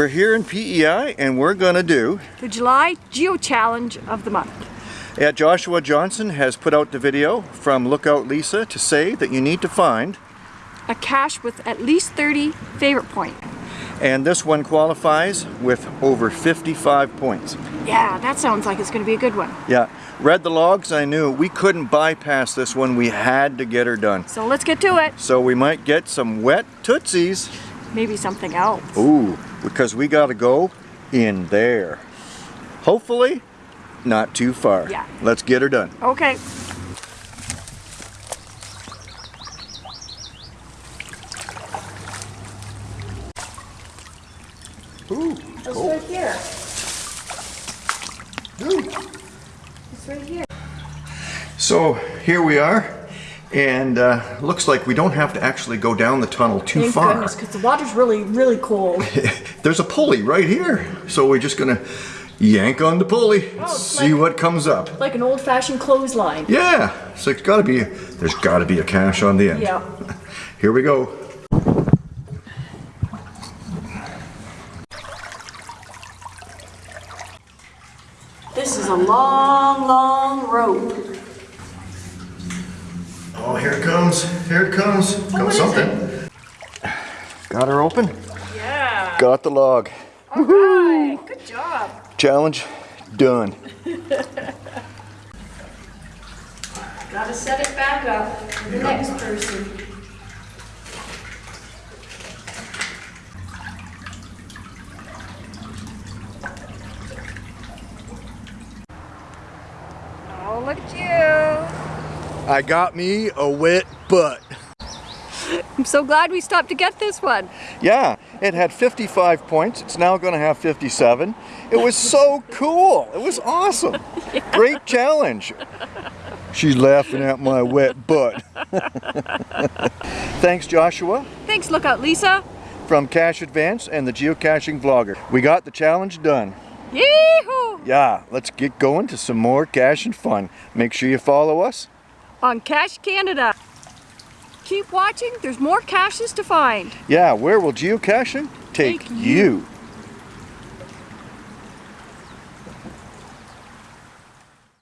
We're here in PEI and we're gonna do The July Geo Challenge of the month. Yeah, Joshua Johnson has put out the video from Lookout Lisa to say that you need to find A cache with at least 30 favorite points. and this one qualifies with over 55 points. Yeah, that sounds like it's going to be a good one. Yeah, read the logs, I knew we couldn't bypass this one, we had to get her done. So let's get to it. So we might get some wet tootsies. Maybe something else. Ooh, because we gotta go in there. Hopefully, not too far. Yeah. Let's get her done. Okay. Ooh, It's right here. ooh. It's right here. So here we are, and uh, looks like we don't have to actually go down the tunnel too Thank far. goodness, because the water's really, really cold. There's a pulley right here, so we're just gonna yank on the pulley, Oh, see like- what comes up. like an old-fashioned clothesline. Yeah, so it's gotta be, there's gotta be a cache on the end. Yeah. Here we go. This is a long, long rope. Oh, here it comes, here it comes. what Comes something. Got her open, Yeah. got the log. All right. Good job. Challenge done. Gotta set it back up for the next person. Oh, look at you. I got me a wet butt. I'm so glad we stopped to get this one. Yeah, it had 55 points. It's now going to have 57. It was so cool. It was awesome. Great challenge. She's laughing at my wet butt. Thanks, Joshua, Thanks, Lookout Lisa. from Cache Advance and the Geocaching Vlogger. We got the challenge done. Yee-hoo! Yeah, let's get going to some more cash and fun. Make sure you follow us. On Cache Canada. Keep watching, there's more caches to find. Yeah, where will geocaching take Take you?